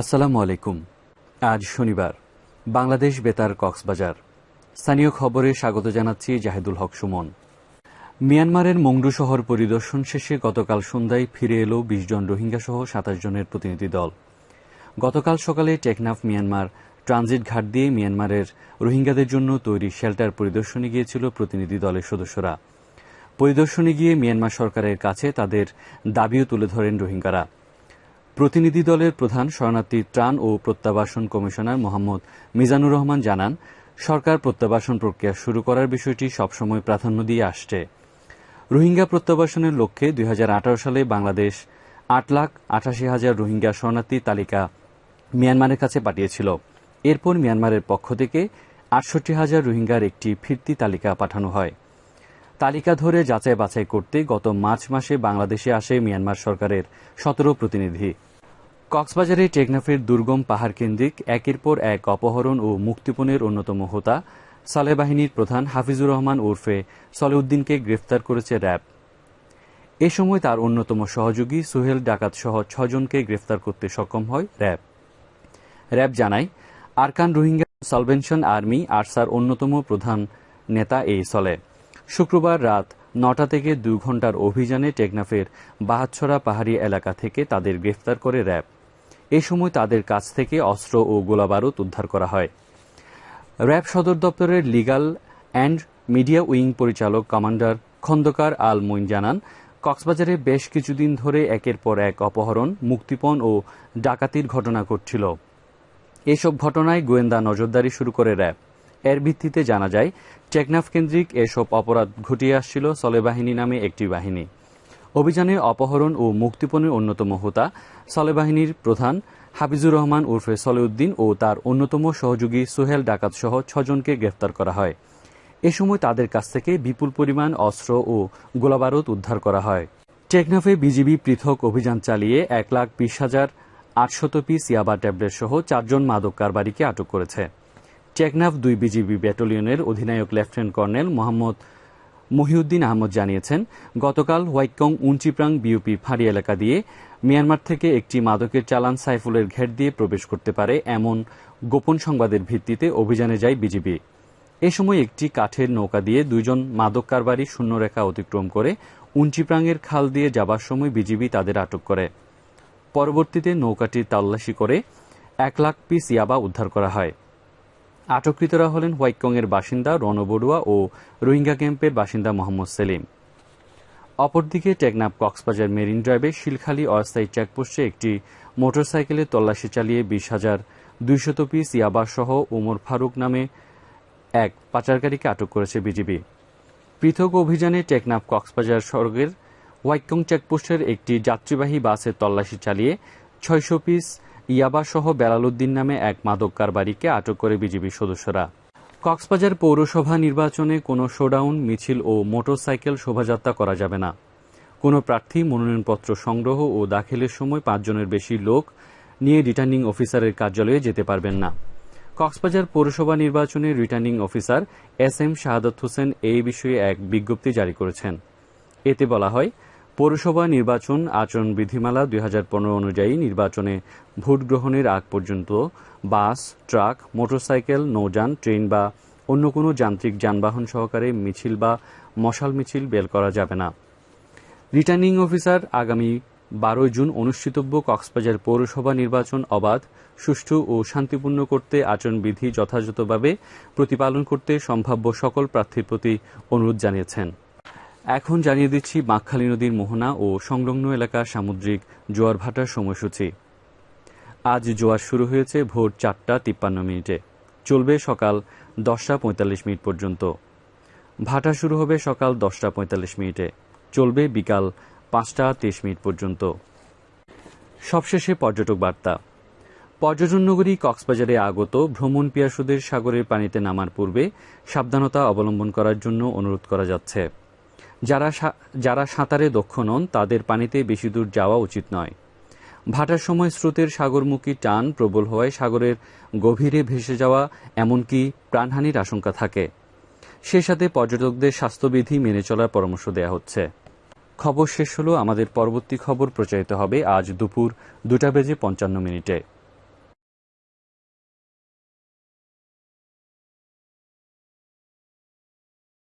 আসসালামু আলাইকুম। আজ শনিবার, বাংলাদেশ বেতার কক্সবাজার। স্থানীয় খবরে স্বাগত জানাচ্ছি জাহেদুল হক সুমন। মিয়ানমারের মংডু শহর পরিদর্শন শেষে গতকাল সন্ধ্যায় ফিরে এলো বিশ জন রোহিঙ্গা সহ সাতাশ জনের প্রতিনিধি দল। গতকাল সকালে টেকনাফ, মিয়ানমার ট্রানজিট ঘাট দিয়ে মিয়ানমারের রোহিঙ্গাদের জন্য তৈরি শেল্টার পরিদর্শনে গিয়েছিল প্রতিনিধি দলের সদস্যরা। পরিদর্শনে গিয়ে মিয়ানমার সরকারের কাছে তাদের দাবিও তুলে ধরেন রোহিঙ্গারা। প্রতিনিধি দলের প্রধান শরণার্থী ত্রাণ ও প্রত্যাবাসন কমিশনার মোহাম্মদ মিজানুর রহমান জানান, সরকার প্রত্যাবাসন প্রক্রিয়া শুরু করার বিষয়টি সবসময় প্রাধান্য দিয়ে আসছে। রোহিঙ্গা প্রত্যাবাসনের লক্ষ্যে দুই হাজার আঠারো সালে বাংলাদেশ আট লাখ আটাশি হাজার রোহিঙ্গা শরণার্থী তালিকা মিয়ানমারের কাছে পাঠিয়েছিল। এরপর মিয়ানমারের পক্ষ থেকে আটষট্টি হাজার রোহিঙ্গার একটি ফিরতি তালিকা পাঠানো হয়। তালিকা ধরে যাচাই বাছাই করতে গত মার্চ মাসে বাংলাদেশে আসে মিয়ানমার সরকারের সতেরো প্রতিনিধি। কক্সবাজারে টেকনাফের দুর্গম পাহাড় কেন্দ্রিক একের পর এক অপহরণ ও মুক্তিপণের অন্যতম হোতা সালে বাহিনীর প্রধান হাফিজুর রহমান ওরফে সলেউদ্দিনকে গ্রেফতার করেছে র্যাব। এ সময় তার অন্যতম সহযোগী সোহেল ডাকাত সহ ছজনকে গ্রেফতার করতে সক্ষম হয় র্যাব। র্যাব জানায়, আরকান রোহিঙ্গা সলভেনশন আর্মি আরসার অন্যতম প্রধান নেতা এই সলে শুক্রবার রাত নটা থেকে দু ঘণ্টার অভিযানে টেকনাফের বাহাতছড়া পাহাড়ি এলাকা থেকে তাদের গ্রেফতার করে র্যাব। এ সময় তাদের কাছ থেকে অস্ত্র ও গোলাবারুদ উদ্ধার করা হয়। র্যাব সদর দপ্তরের লিগাল অ্যান্ড মিডিয়া উইং পরিচালক কমান্ডার খন্দকার আল মইন জানান, কক্সবাজারে বেশ কিছুদিন ধরে একের পর এক অপহরণ, মুক্তিপণ ও ডাকাতির ঘটনা ঘটছিল। এসব ঘটনায় গোয়েন্দা নজরদারি শুরু করে র্যাব। এর ভিত্তিতে জানা যায়, টেকনাফ কেন্দ্রিক এসব অপরাধ ঘটিয়ে আসছিল সলে বাহিনী নামে একটি বাহিনী। অভিযানে অপহরণ ও মুক্তিপণের অন্যতম হোতা সলে বাহিনীর প্রধান হাফিজুর রহমান উর্ফে সলেউদ্দিন ও তার অন্যতম সহযোগী সোহেল ডাকাত সহ ছজনকে গ্রেফতার করা হয়। এ সময় তাদের কাছ থেকে বিপুল পরিমাণ অস্ত্র ও গোলাবারুদ উদ্ধার করা হয়। টেকনাফে বিজিবি পৃথক অভিযান চালিয়ে এক লাখ বিশ হাজার আটশত পিস ইয়াবা ট্যাবলেট সহ চারজন মাদক কারবারিকে আটক করেছে। টেকনাফ দুই বিজিবি ব্যাটালিয়নের অধিনায়ক লেফটেন্যান্ট কর্নেল মোহাম্মদ মহিউদ্দিন আহমদ জানিয়েছেন, গতকাল হোয়াইটকং উঞ্চিপ্রাং বিউপি ফাঁড়ি এলাকা দিয়ে মিয়ানমার থেকে একটি মাদকের চালান সাইফুলের ঘের দিয়ে প্রবেশ করতে পারে এমন গোপন সংবাদের ভিত্তিতে অভিযানে যায় বিজিবি। এ সময় একটি কাঠের নৌকা দিয়ে দুইজন মাদক কারবারি শূন্যরেখা অতিক্রম করে উঞ্চিপ্রাংয়ের খাল দিয়ে যাবার সময় বিজিবি তাদের আটক করে। পরবর্তীতে নৌকাটির তল্লাশি করে এক লাখ পিস ইয়াবা উদ্ধার করা হয়। আটককৃতরা হলেন হোয়াইটকংয়ের বাসিন্দা রণবড়ুয়া ও রোহিঙ্গা ক্যাম্পের বাসিন্দা মোহাম্মদ সেলিম। অপরদিকে টেকনাফ কক্সবাজার মেরিন ড্রাইভে শিলখালী অস্থায়ী চেকপোস্টে একটি মোটরসাইকেলে তল্লাশি চালিয়ে বিশ হাজার দুইশত পিস ইয়াবা সহ ওমর ফারুক নামে এক পাচারকারীকে আটক করেছে বিজিবি। পৃথক অভিযানে টেকনাফ কক্সবাজার সড়কের হোয়াইটকং চেকপোস্টের একটি যাত্রীবাহী বাসের তল্লাশি চালিয়ে ছয়শো পিস ইয়াবা সহ বেলালুদ্দিন নামে এক মাদক কারবারিকে আটক করে বিজিবি সদস্যরা। কক্সবাজার পৌরসভা নির্বাচনে কোনো শোডাউন, মিছিল ও মোটরসাইকেল শোভাযাত্রা করা যাবে না। কোনো প্রার্থী, মনোনয়নপত্র সংগ্রহ ও দাখিলের সময় পাঁচজনের বেশি লোক নিয়ে রিটার্নিং অফিসারের কার্যালয়ে যেতে পারবেন না। কক্সবাজার পৌরসভা নির্বাচনে returning officer S M Shahadat Hossain এই বিষয়ে এক বিজ্ঞপ্তি জারি করেছেন। এতে বলা হয় পৌরসভা নির্বাচন আচরণ বিধিমালা দুই হাজার পনেরো অনুযায়ী নির্বাচনে ভোট গ্রহণের আগ পর্যন্ত বাস, ট্রাক, মোটরসাইকেল, নৌযান, ট্রেন বা অন্য কোনো যান্ত্রিক যানবাহন সহকারে মিছিল বা মশাল মিছিল বের করা যাবে না। রিটার্নিং অফিসার আগামী বারোই জুন অনুষ্ঠিতব্য কক্সবাজার পৌরসভা নির্বাচন অবাধ, সুষ্ঠু ও শান্তিপূর্ণ করতে আচরণবিধি যথাযথভাবে প্রতিপালন করতে সম্ভাব্য সকল প্রার্থীর প্রতি অনুরোধ জানিয়েছেন। এখন জানিয়ে দিচ্ছি বাঁকখালী নদীর মোহনা ও সংলগ্ন এলাকার সামুদ্রিক জোয়ার ভাটার সময়সূচি। আজ জোয়ার শুরু হয়েছে ভোর চারটা তিপ্পান্ন মিনিটে। চলবে সকাল দশটা পঁয়তাল্লিশ মিনিট পর্যন্ত। ভাটা শুরু হবে সকাল দশটা পঁয়তাল্লিশ মিনিটে। চলবে বিকাল পাঁচটা তেইশ মিনিট পর্যন্ত। সবশেষে পর্যটক বার্তা। পর্যটন নগরী কক্সবাজারে আগত ভ্রমণ পিয়াসুদের সাগরের পানিতে নামার পূর্বে সাবধানতা অবলম্বন করার জন্য অনুরোধ করা যাচ্ছে। যারা যারা সাঁতারে দক্ষ নন, তাদের পানিতে বেশি দূর যাওয়া উচিত নয়। ভাটার সময় স্রোতের সাগরমুখী টান প্রবল হওয়ায় সাগরের গভীরে ভেসে যাওয়া এমনকি প্রাণহানির আশঙ্কা থাকে। সে সাথে পর্যটকদের স্বাস্থ্যবিধি মেনে চলার পরামর্শ দেওয়া হচ্ছে। খবর শেষ হলো, আমাদের পরবর্তী খবর প্রচারিত হবে আজ দুপুর দুটা বেজে পঞ্চান্ন মিনিটে।